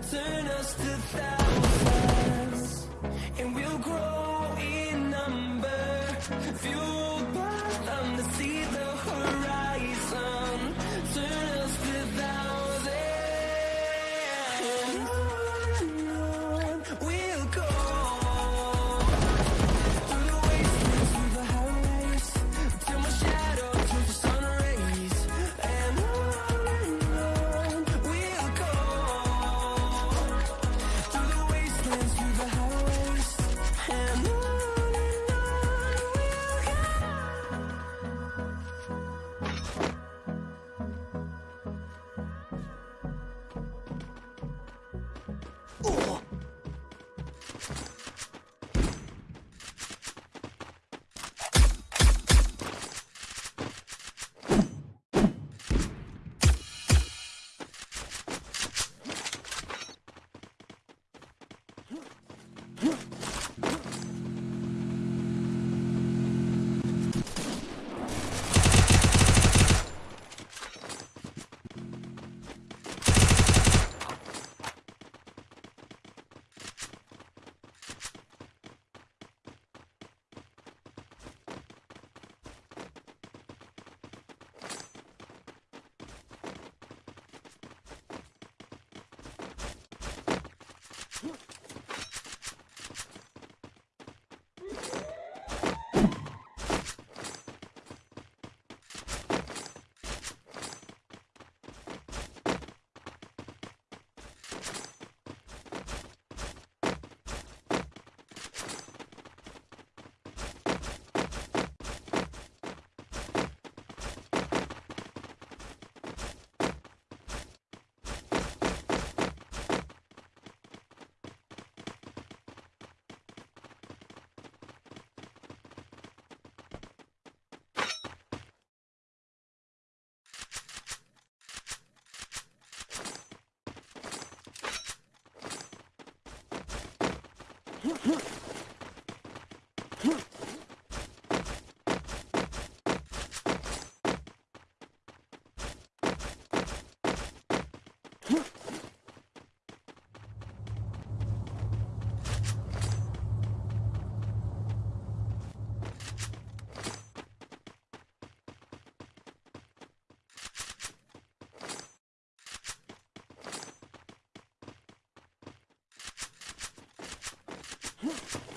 turn us to thousands, and we'll grow in number. Huh? Huh?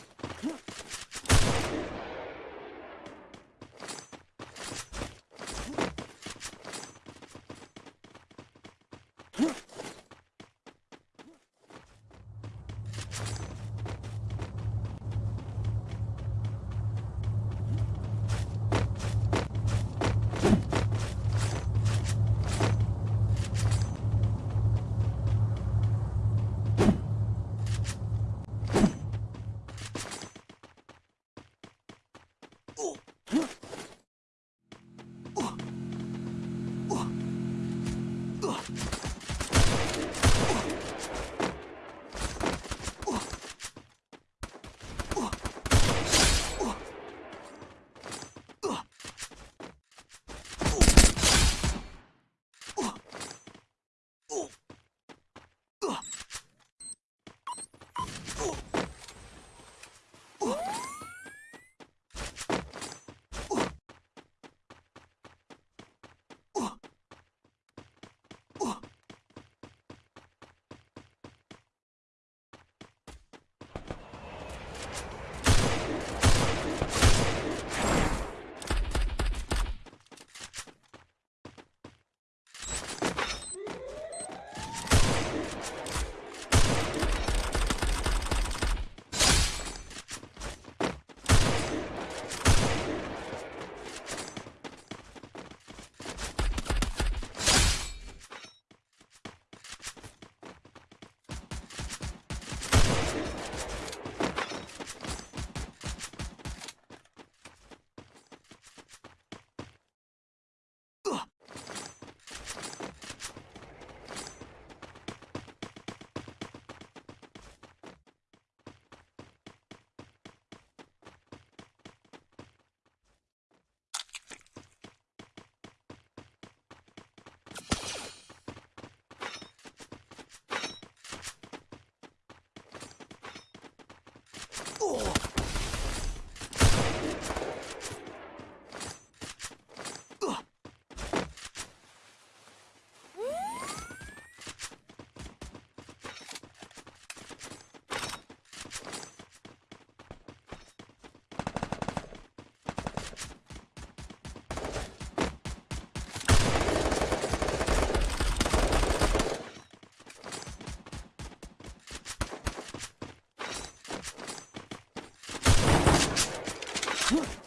Oh! Huh?